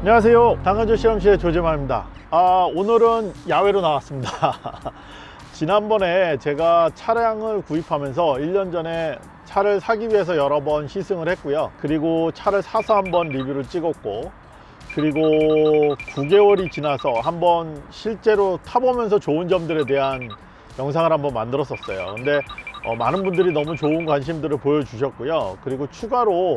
안녕하세요. 당근조 실험실의 조재만입니다. 아 오늘은 야외로 나왔습니다. 지난번에 제가 차량을 구입하면서 1년 전에 차를 사기 위해서 여러 번 시승을 했고요. 그리고 차를 사서 한번 리뷰를 찍었고 그리고 9개월이 지나서 한번 실제로 타보면서 좋은 점들에 대한 영상을 한번 만들었었어요. 근데 어, 많은 분들이 너무 좋은 관심들을 보여주셨고요. 그리고 추가로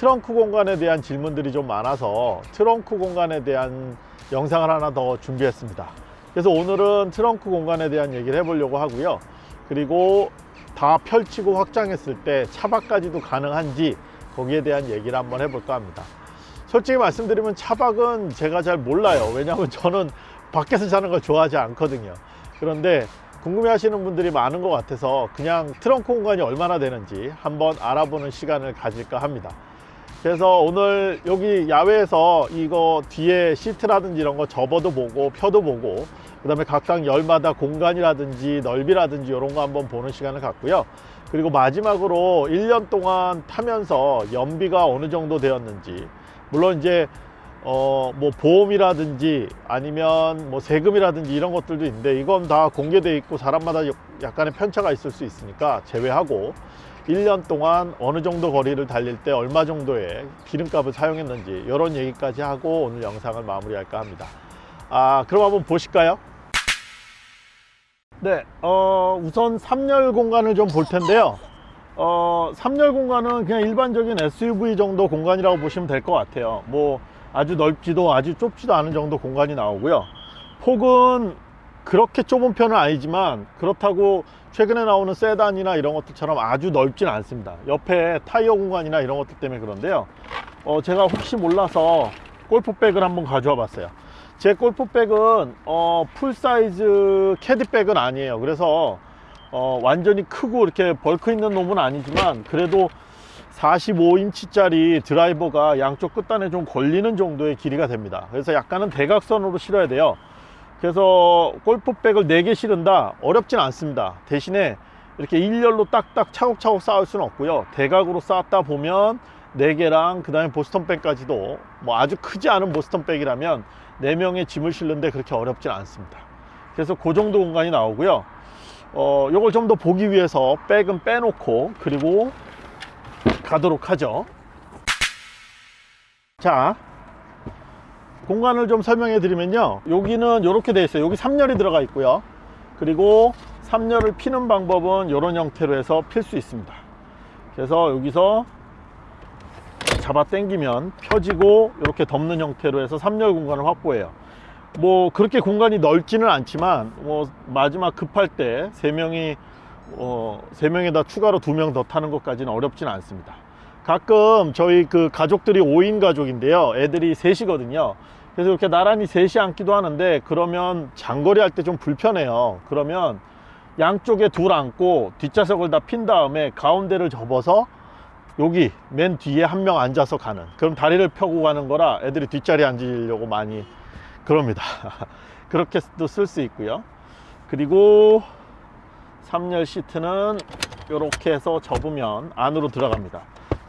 트렁크 공간에 대한 질문들이 좀 많아서 트렁크 공간에 대한 영상을 하나 더 준비했습니다. 그래서 오늘은 트렁크 공간에 대한 얘기를 해보려고 하고요. 그리고 다 펼치고 확장했을 때 차박까지도 가능한지 거기에 대한 얘기를 한번 해볼까 합니다. 솔직히 말씀드리면 차박은 제가 잘 몰라요. 왜냐하면 저는 밖에서 자는 걸 좋아하지 않거든요. 그런데 궁금해 하시는 분들이 많은 것 같아서 그냥 트렁크 공간이 얼마나 되는지 한번 알아보는 시간을 가질까 합니다 그래서 오늘 여기 야외에서 이거 뒤에 시트라든지 이런 거 접어도 보고 펴도 보고 그 다음에 각각 열마다 공간이라든지 넓이라든지 이런 거 한번 보는 시간을 갖고요. 그리고 마지막으로 1년 동안 타면서 연비가 어느 정도 되었는지 물론 이제 어 뭐 보험이라든지 아니면 뭐 세금이라든지 이런 것들도 있는데 이건 다 공개돼 있고 사람마다 약간의 편차가 있을 수 있으니까 제외하고 1년 동안 어느 정도 거리를 달릴 때 얼마 정도의 기름값을 사용했는지 이런 얘기까지 하고 오늘 영상을 마무리할까 합니다. 아 그럼 한번 보실까요? 네 어, 우선 3열 공간을 좀 볼 텐데요. 어, 3열 공간은 그냥 일반적인 SUV 정도 공간이라고 보시면 될 것 같아요. 뭐 아주 넓지도 아주 좁지도 않은 정도 공간이 나오고요. 폭은 그렇게 좁은 편은 아니지만 그렇다고 최근에 나오는 세단이나 이런 것들처럼 아주 넓진 않습니다. 옆에 타이어 공간이나 이런 것들 때문에 그런데요. 어, 제가 혹시 몰라서 골프백을 한번 가져와 봤어요. 제 골프백은 어, full-size 캐디백은 아니에요. 그래서 어, 완전히 크고 이렇게 bulk 있는 놈은 아니지만 그래도 45인치짜리 드라이버가 양쪽 끝단에 좀 걸리는 정도의 길이가 됩니다. 그래서 약간은 대각선으로 실어야 돼요 그래서 골프백을 4개 실은다? 어렵진 않습니다. 대신에 이렇게 일렬로 딱딱 차곡차곡 쌓을 수는 없고요. 대각으로 쌓았다 보면 4개랑 그 다음에 보스턴백까지도 뭐 아주 크지 않은 보스턴백이라면 4명의 짐을 실는데 그렇게 어렵진 않습니다. 그래서 그 정도 공간이 나오고요. 어, 요걸 좀 더 보기 위해서 백은 빼놓고 그리고 가도록 하죠. 자 공간을 좀 설명해 드리면요. 여기는 이렇게 되어 있어요. 여기 3열이 들어가 있고요. 그리고 3열을 피는 방법은 이런 형태로 해서 필 수 있습니다. 그래서 여기서 잡아 당기면 펴지고 이렇게 덮는 형태로 해서 3열 공간을 확보해요. 뭐 그렇게 공간이 넓지는 않지만 뭐 마지막 급할 때 3명이 어, 3명에다 추가로 2명 더 타는 것까지는 어렵지는 않습니다. 가끔 저희 그 가족들이 5인 가족인데요. 애들이 셋이거든요 그래서 이렇게 나란히 셋이 앉기도 하는데 그러면 장거리 할 때 좀 불편해요. 그러면 양쪽에 둘 앉고 뒷좌석을 다 핀 다음에 가운데를 접어서 여기 맨 뒤에 한 명 앉아서 가는 그럼 다리를 펴고 가는 거라 애들이 뒷자리에 앉으려고 많이 그럽니다. 그렇게도 쓸 수 있고요. 그리고 3열 시트는 이렇게 해서 접으면 안으로 들어갑니다.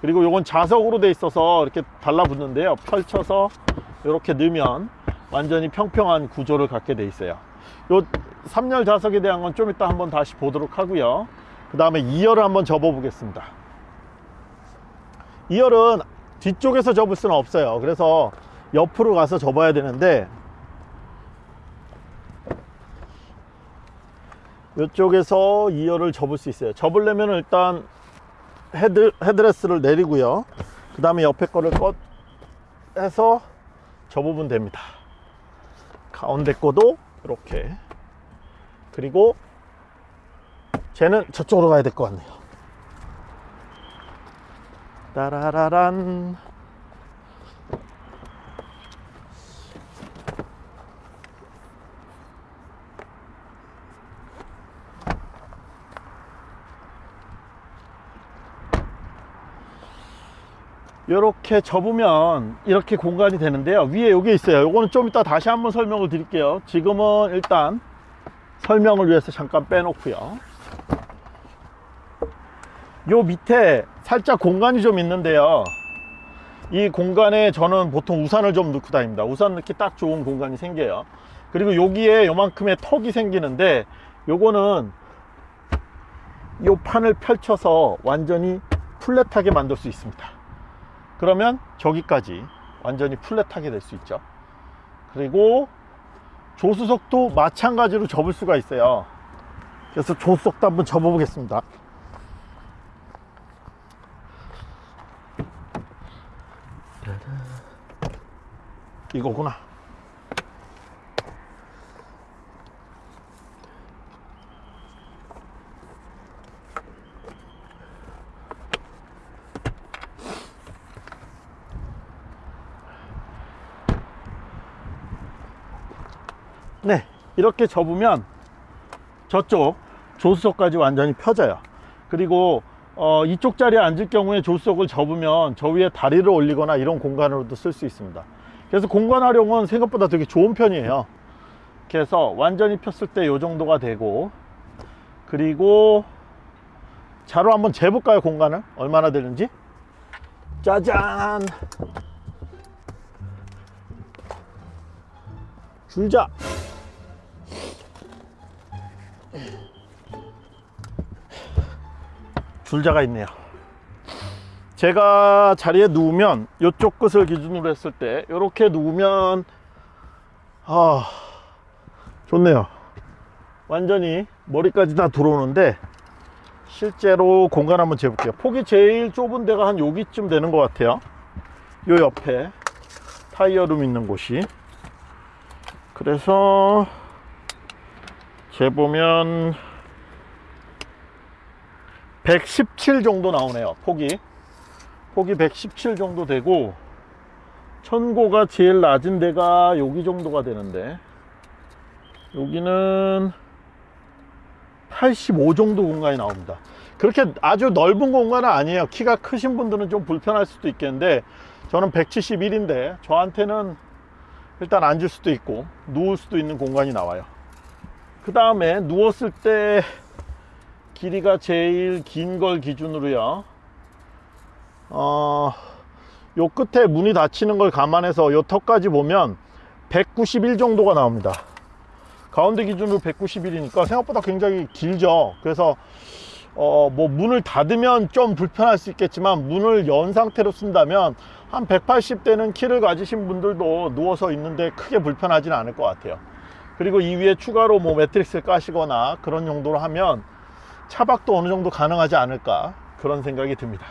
그리고 이건 자석으로 돼 있어서 이렇게 달라붙는데요. 펼쳐서 이렇게 넣으면 완전히 평평한 구조를 갖게 돼 있어요. 요 3열 자석에 대한 건 좀 이따 한번 다시 보도록 하고요. 그 다음에 2열을 한번 접어 보겠습니다. 2열은 뒤쪽에서 접을 수는 없어요. 그래서 옆으로 가서 접어야 되는데 이쪽에서 2열을 접을 수 있어요. 접으려면 일단 head, headrest를 내리고요. 그 다음에 옆에 거를 꺼 해서 접으면 됩니다. 가운데 거도 이렇게. 그리고 쟤는 저쪽으로 가야 될 것 같네요. 따라라란 이렇게 접으면 이렇게 공간이 되는데요. 위에 여기 있어요. 요거는 좀 이따 다시 한번 설명을 드릴게요. 지금은 일단 설명을 위해서 잠깐 빼놓고요. 요 밑에 살짝 공간이 좀 있는데요. 이 공간에 저는 보통 우산을 좀 넣고 다닙니다. 우산 넣기 딱 좋은 공간이 생겨요. 그리고 여기에 요만큼의 턱이 생기는데 요거는 요 판을 펼쳐서 완전히 플랫하게 만들 수 있습니다 그러면 저기까지 완전히 플랫하게 될 수 있죠. 그리고 조수석도 마찬가지로 접을 수가 있어요. 그래서 조수석도 한번 접어 보겠습니다. 이거구나 네 이렇게 접으면 저쪽 조수석까지 완전히 펴져요. 그리고 어, 이쪽 자리에 앉을 경우에 조수석을 접으면 저 위에 다리를 올리거나 이런 공간으로도 쓸 수 있습니다. 그래서 공간 활용은 생각보다 되게 좋은 편이에요. 그래서 완전히 폈을 때 이 정도가 되고 그리고 자로 한번 재볼까요 공간을? 얼마나 되는지? 짜잔! 줄자 줄자가 있네요. 제가 자리에 누우면 이쪽 끝을 기준으로 했을 때 이렇게 누우면 아 좋네요. 완전히 머리까지 다 들어오는데 실제로 공간 한번 재볼게요. 폭이 제일 좁은 데가 한 여기쯤 되는 것 같아요. 요 옆에 타이어룸 있는 곳이. 그래서 재보면 117 정도 나오네요 폭이. 폭이 117 정도 되고 천고가 제일 낮은 데가 여기 정도가 되는데 여기는 85 정도 공간이 나옵니다. 그렇게 아주 넓은 공간은 아니에요. 키가 크신 분들은 좀 불편할 수도 있겠는데 저는 171인데 저한테는 일단 앉을 수도 있고 누울 수도 있는 공간이 나와요 그 다음에 누웠을 때 길이가 제일 긴 걸 기준으로요. 어, 요 끝에 문이 닫히는 걸 감안해서 요 턱까지 보면 191 정도가 나옵니다. 가운데 기준으로 191이니까 생각보다 굉장히 길죠. 그래서 어, 뭐 문을 닫으면 좀 불편할 수 있겠지만 문을 연 상태로 쓴다면 한 180대는 키를 가지신 분들도 누워서 있는데 크게 불편하지는 않을 것 같아요 그리고 이 위에 추가로 뭐 매트릭스를 까시거나 그런 용도로 하면 차박도 어느 정도 가능하지 않을까 그런 생각이 듭니다.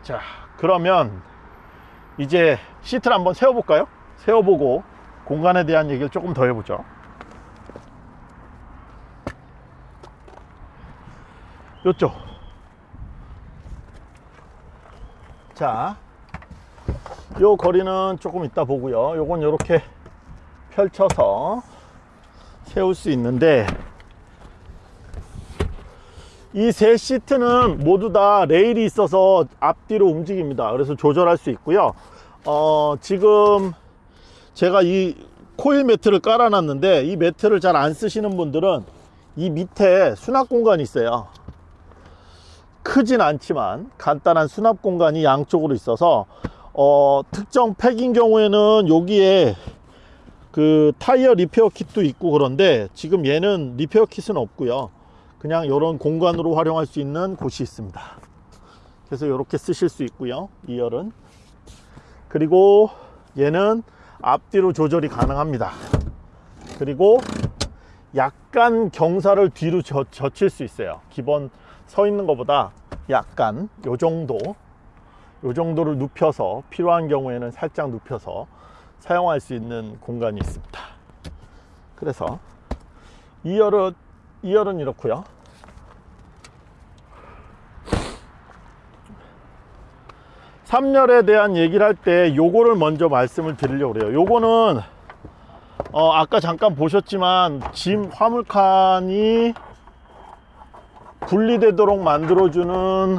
자 그러면 이제 시트를 한번 세워볼까요? 세워보고 공간에 대한 얘기를 조금 더 해보죠. 요쪽. 자, 요 거리는 조금 이따 보고요. 요건 이렇게 펼쳐서 세울 수 있는데 이 세 시트는 모두 다 레일이 있어서 앞뒤로 움직입니다. 그래서 조절할 수 있고요. 어, 지금 제가 이 코일 매트를 깔아 놨는데 이 매트를 잘 안 쓰시는 분들은 이 밑에 수납 공간이 있어요. 크진 않지만 간단한 수납 공간이 양쪽으로 있어서 어, 특정 팩인 경우에는 여기에 그 타이어 repair kit도 있고 그런데 지금 얘는 repair kit은 없고요. 그냥 이런 공간으로 활용할 수 있는 곳이 있습니다. 그래서 이렇게 쓰실 수 있고요 2열은. 그리고 얘는 앞뒤로 조절이 가능합니다. 그리고 약간 경사를 뒤로 젖, 젖힐 수 있어요. 기본 서 있는 것보다 약간 요 정도. 요 정도를 눕혀서 필요한 경우에는 살짝 눕혀서 사용할 수 있는 공간이 있습니다. 그래서 2열은 2열은 이렇고요. 3열에 대한 얘기를 할 때 요거를 먼저 말씀을 드리려고 그래요. 요거는 어 아까 잠깐 보셨지만 짐 화물칸이 분리되도록 만들어주는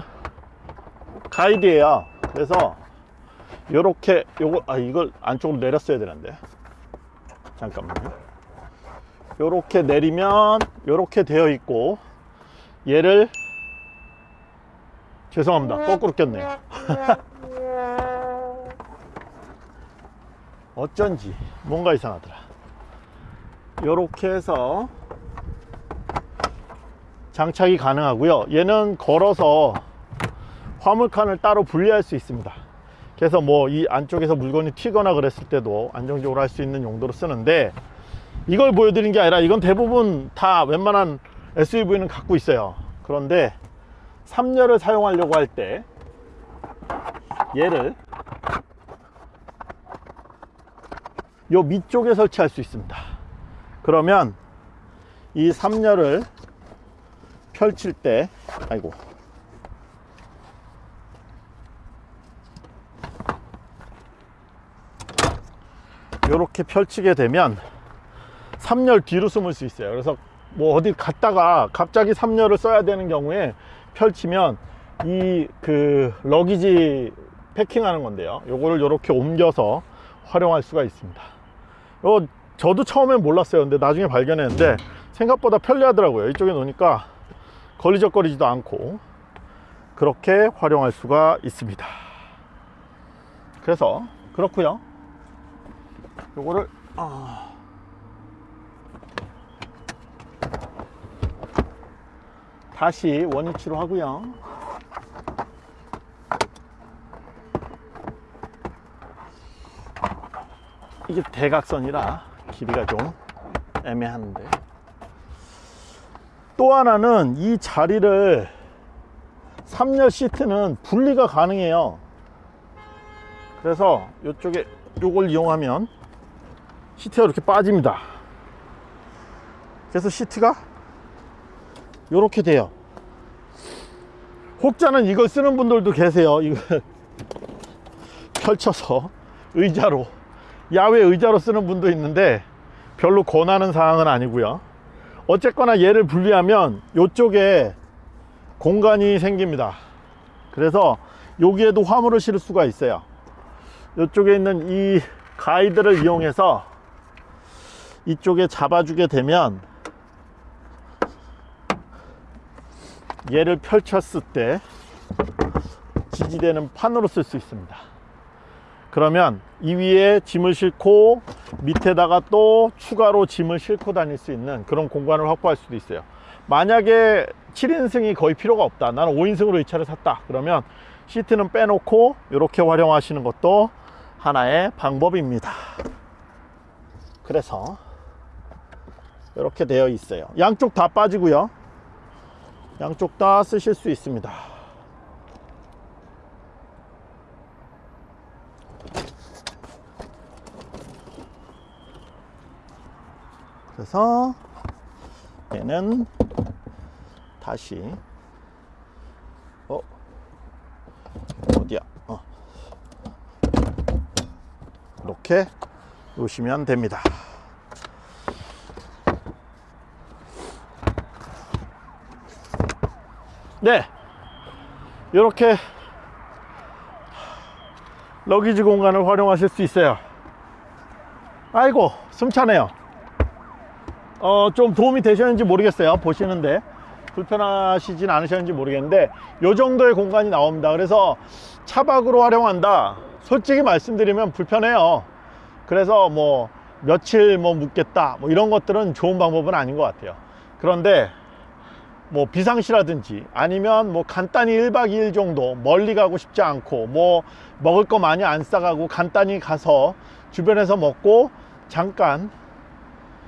가이드예요. 그래서 요렇게 요거 아 이걸 안쪽으로 내렸어야 되는데. 잠깐만요. 요렇게 내리면 요렇게 되어 있고 얘를 죄송합니다. 거꾸로 꼈네요. 어쩐지 뭔가 이상하더라. 이렇게 해서 장착이 가능하고요. 얘는 걸어서 화물칸을 따로 분리할 수 있습니다 그래서 뭐 이 안쪽에서 물건이 튀거나 그랬을 때도 안정적으로 할 수 있는 용도로 쓰는데 이걸 보여드린 게 아니라 이건 대부분 다 웬만한 SUV는 갖고 있어요. 그런데 3열을 사용하려고 할 때 얘를 요 밑쪽에 설치할 수 있습니다. 그러면 이 3열을 펼칠 때 아이고 이렇게 펼치게 되면 3열 뒤로 숨을 수 있어요. 그래서 뭐 어디 갔다가 갑자기 3열을 써야 되는 경우에 펼치면 이 그 러기지 패킹하는 건데요. 요거를 이렇게 옮겨서 활용할 수가 있습니다. 요 저도 처음엔 몰랐어요. 근데 나중에 발견했는데 생각보다 편리하더라고요. 이쪽에 놓으니까 걸리적거리지도 않고 그렇게 활용할 수가 있습니다. 그래서 그렇고요 요거를 아... 다시 원위치로 하고요. 이게 대각선이라 길이가 좀 애매한데. 또 하나는 이 자리를 3열 시트는 분리가 가능해요. 그래서 이쪽에 요걸 이용하면 시트가 이렇게 빠집니다. 그래서 시트가 이렇게 돼요. 혹자는 이걸 쓰는 분들도 계세요. 이거 펼쳐서 의자로 야외 의자로 쓰는 분도 있는데 별로 권하는 사항은 아니고요. 어쨌거나 얘를 분리하면 이쪽에 공간이 생깁니다. 그래서 여기에도 화물을 실을 수가 있어요. 이쪽에 있는 이 가이드를 이용해서 이쪽에 잡아주게 되면 얘를 펼쳤을 때 지지대는 판으로 쓸 수 있습니다. 그러면 이 위에 짐을 싣고 밑에다가 또 추가로 짐을 싣고 다닐 수 있는 그런 공간을 확보할 수도 있어요. 만약에 7인승이 거의 필요가 없다. 나는 5인승으로 이 차를 샀다. 그러면 시트는 빼놓고 이렇게 활용하시는 것도 하나의 방법입니다. 그래서 이렇게 되어 있어요. 양쪽 다 빠지고요. 양쪽 다 쓰실 수 있습니다. 그래서 얘는 다시 어 어디야? 어. 이렇게 놓으시면 됩니다 네. 이렇게 러기지 공간을 활용하실 수 있어요. 아이고 숨차네요. 어, 좀 도움이 되셨는지 모르겠어요. 보시는데. 불편하시진 않으셨는지 모르겠는데 요 정도의 공간이 나옵니다. 그래서 차박으로 활용한다. 솔직히 말씀드리면 불편해요. 그래서 뭐 며칠 뭐 묵겠다. 뭐 이런 것들은 좋은 방법은 아닌 것 같아요. 그런데 뭐 비상시라든지 아니면 뭐 간단히 1박 2일 정도 멀리 가고 싶지 않고 뭐 먹을 거 많이 안 싸가고 간단히 가서 주변에서 먹고 잠깐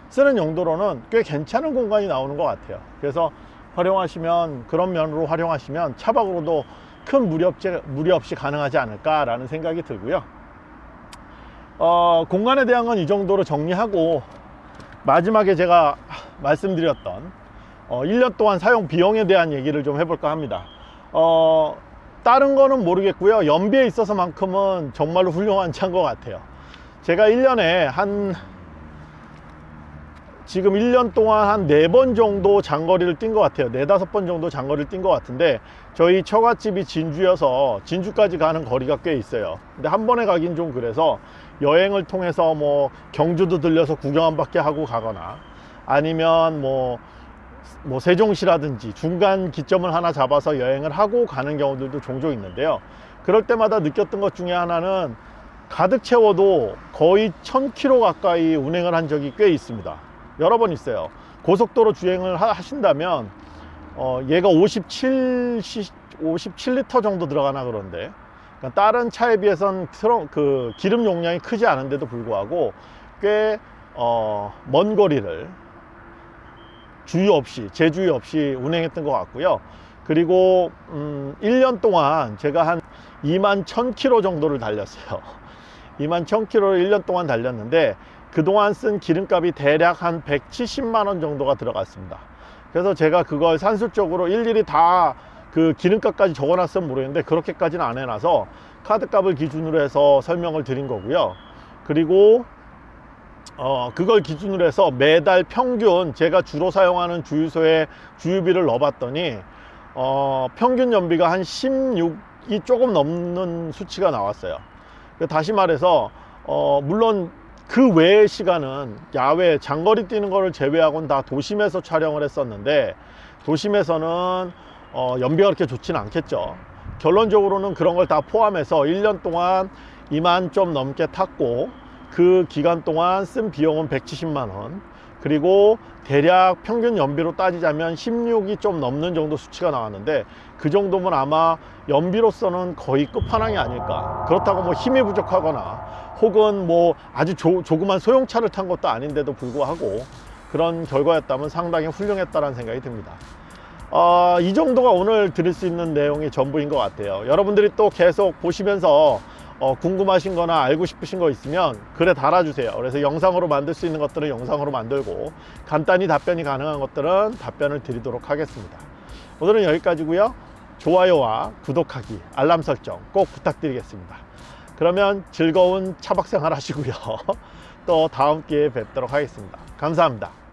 쓰는 용도로는 꽤 괜찮은 공간이 나오는 것 같아요. 그래서 활용하시면 그런 면으로 활용하시면 차박으로도 큰 무리 없이, 무리 없이 가능하지 않을까 라는 생각이 들고요. 어, 공간에 대한 건 이 정도로 정리하고 마지막에 제가 말씀드렸던 어, 1년 동안 사용 비용에 대한 얘기를 좀 해볼까 합니다. 어, 다른 거는 모르겠고요. 연비에 있어서 만큼은 정말로 훌륭한 차인 것 같아요. 제가 1년에 한 지금 1년 동안 한 4번 정도 장거리를 뛴 것 같아요. 4, 5번 정도 장거리를 뛴 것 같은데 저희 처갓집이 진주여서 진주까지 가는 거리가 꽤 있어요. 근데 한 번에 가긴 좀 그래서 여행을 통해서 뭐 경주도 들려서 구경 한 바퀴 하고 가거나 아니면 뭐, 뭐 세종시라든지 중간 기점을 하나 잡아서 여행을 하고 가는 경우들도 종종 있는데요 그럴 때마다 느꼈던 것 중에 하나는 가득 채워도 거의 1000km 가까이 운행을 한 적이 꽤 있습니다. 여러 번 있어요. 고속도로 주행을 하- 하신다면 어, 얘가 57, 57리터 정도 들어가나 그런데 그러니까 다른 차에 비해서는 트렁, 그 기름 용량이 크지 않은데도 불구하고 꽤 어, 먼 거리를 주의 없이 제주의 없이 운행했던 것 같고요. 그리고 음, 1년 동안 제가 한 2만 1000km 정도를 달렸어요. 2만 1000km를 1년 동안 달렸는데 그동안 쓴 기름값이 대략 한 170만 원 정도가 들어갔습니다. 그래서 제가 그걸 산술적으로 일일이 다 그 기름값까지 적어놨으면 모르겠는데 그렇게까지는 안 해놔서 카드값을 기준으로 해서 설명을 드린 거고요. 그리고 어, 그걸 기준으로 해서 매달 평균 제가 주로 사용하는 주유소에 주유비를 넣어봤더니 어, 평균 연비가 한 16이 조금 넘는 수치가 나왔어요. 그 다시 말해서 어, 물론 그 외의 시간은 야외 장거리 뛰는 거를 제외하고는 다 도심에서 촬영을 했었는데 도심에서는 어, 연비가 그렇게 좋지는 않겠죠. 결론적으로는 그런 걸 다 포함해서 1년 동안 2만 좀 넘게 탔고 그 기간 동안 쓴 비용은 170만 원. 그리고 대략 평균 연비로 따지자면 16이 좀 넘는 정도 수치가 나왔는데 그 정도면 아마 연비로서는 거의 끝판왕이 아닐까. 그렇다고 뭐 힘이 부족하거나 혹은 뭐 아주 조, 조그만 소형차를 탄 것도 아닌데도 불구하고 그런 결과였다면 상당히 훌륭했다는 생각이 듭니다. 어, 이 정도가 오늘 드릴 수 있는 내용이 전부인 것 같아요. 여러분들이 또 계속 보시면서 어, 궁금하신 거나 알고 싶으신 거 있으면 글에 달아주세요. 그래서 영상으로 만들 수 있는 것들은 영상으로 만들고 간단히 답변이 가능한 것들은 답변을 드리도록 하겠습니다. 오늘은 여기까지고요. 좋아요와 구독하기 알람 설정 꼭 부탁드리겠습니다. 그러면 즐거운 차박 생활 하시고요. 또 다음 기회에 뵙도록 하겠습니다. 감사합니다